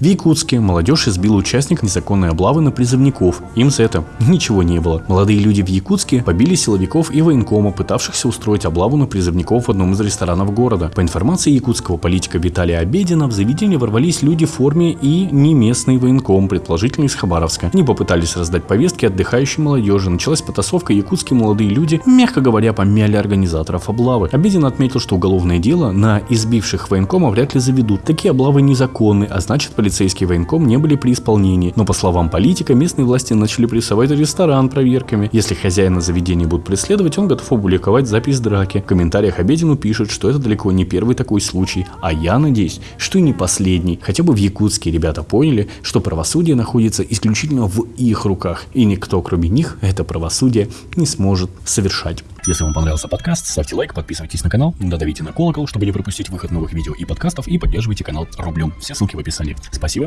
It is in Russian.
В Якутске молодежь избила участника незаконной облавы на призывников. Им за это ничего не было. Молодые люди в Якутске побили силовиков и военкома, пытавшихся устроить облаву на призывников в одном из ресторанов города. По информации якутского политика Виталия Обедина, в заведение ворвались люди в форме и не местный военком, предположительно из Хабаровска. Они попытались раздать повестки отдыхающей молодежи. Началась потасовка, якутские молодые люди, мягко говоря, помяли организаторов облавы. Обедин отметил, что уголовное дело на избивших военкома вряд ли заведут. Такие облавы незаконны, а значит полицейский военком не были при исполнении. Но по словам политика, местные власти начали прессовать ресторан проверками. Если хозяина заведения будут преследовать, он готов опубликовать запись драки. В комментариях Обедину пишут, что это далеко не первый такой случай, а я надеюсь, что и не последний. Хотя бы в Якутске ребята поняли, что правосудие находится исключительно в их руках, и никто кроме них это правосудие не сможет совершать. Если вам понравился подкаст, ставьте лайк, подписывайтесь на канал, додавите на колокол, чтобы не пропустить выход новых видео и подкастов, и поддерживайте канал рублем. Все ссылки в описании. Спасибо.